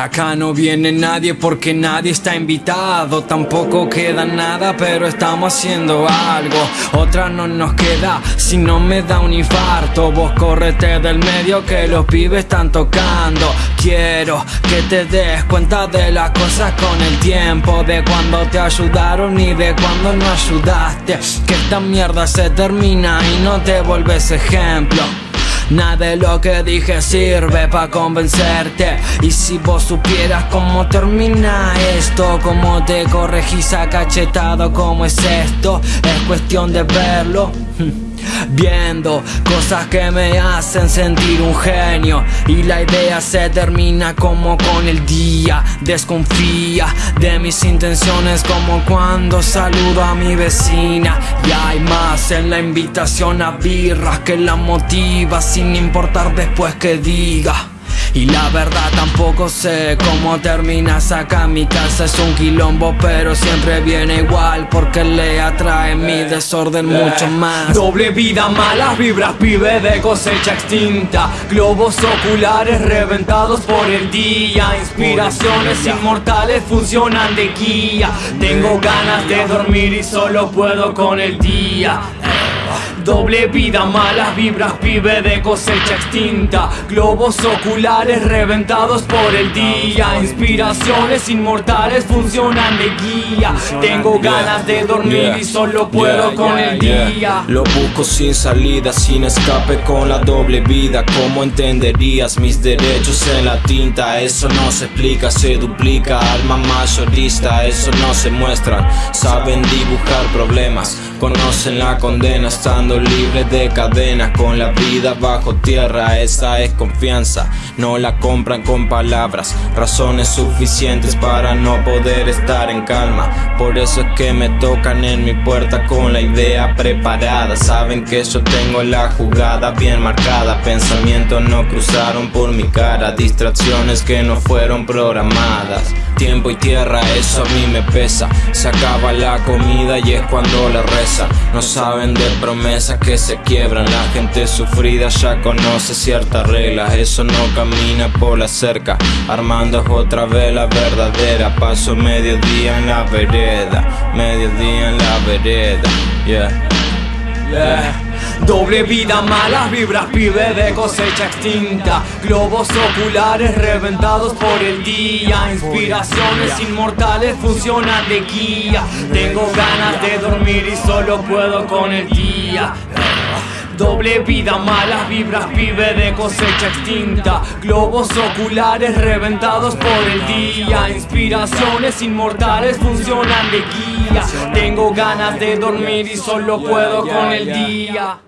Acá no viene nadie porque nadie está invitado. Tampoco queda nada pero estamos haciendo algo. Otra no nos queda si no me da un infarto. Vos correte del medio que los pibes están tocando. Quiero que te des cuenta de las cosas con el tiempo. De cuando te ayudaron y de cuando no ayudaste. Que esta mierda se termina y no te vuelves ejemplo Nada de lo que dije sirve para convencerte. Y si vos supieras cómo termina esto Cómo te corregís a cachetado, cómo es esto Es cuestión de verlo Viendo cosas que me hacen sentir un genio. Y la idea se termina como con el día. Desconfía de mis intenciones como cuando saludo a mi vecina. Y hay más en la invitación a birras que la motiva sin importar después que diga y la verdad tampoco sé cómo terminas acá Mi casa. Es un quilombo pero siempre viene igual Porque le atrae mi desorden mucho más. Doble vida, malas vibras, pibe de cosecha extinta. Globos oculares reventados por el día. Inspiraciones inmortales funcionan de guía. Tengo ganas de dormir y solo puedo con el día Doble vida, malas vibras, pibe de cosecha extinta. Globos oculares reventados por el día. Inspiraciones inmortales funcionan de guía. Tengo ganas de dormir y solo puedo con el día. Lo busco sin salida, sin escape con la doble vida. ¿Cómo entenderías mis derechos en la tinta? Eso no se explica, se duplica. Alma mayorista, eso no se muestra. Saben dibujar problemas, conocen la condena estando libre de cadenas con la vida bajo tierra. Esa es confianza, no la compran con palabras. Razones suficientes para no poder estar en calma. Por eso es que me tocan en mi puerta con la idea preparada. Saben que yo tengo la jugada bien marcada. Pensamientos no cruzaron por mi cara. Distracciones que no fueron programadas Tiempo y tierra, eso a mí me pesa. Se acaba la comida y es cuando la reza. No saben de promesas que se quiebran. La gente sufrida ya conoce ciertas reglas. Eso no camina por la cerca. Armando otra vez la verdadera. Paso mediodía en la vereda. Mediodía en la vereda. Yeah, yeah. Doble vida, malas vibras, pibe de cosecha extinta. Globos oculares reventados por el día. Inspiraciones inmortales funcionan de guía. Tengo ganas de dormir y solo puedo con el día. Doble vida, malas vibras, pibe de cosecha extinta. Globos oculares reventados por el día. Inspiraciones inmortales funcionan de guía. Tengo ganas de dormir y solo puedo con el día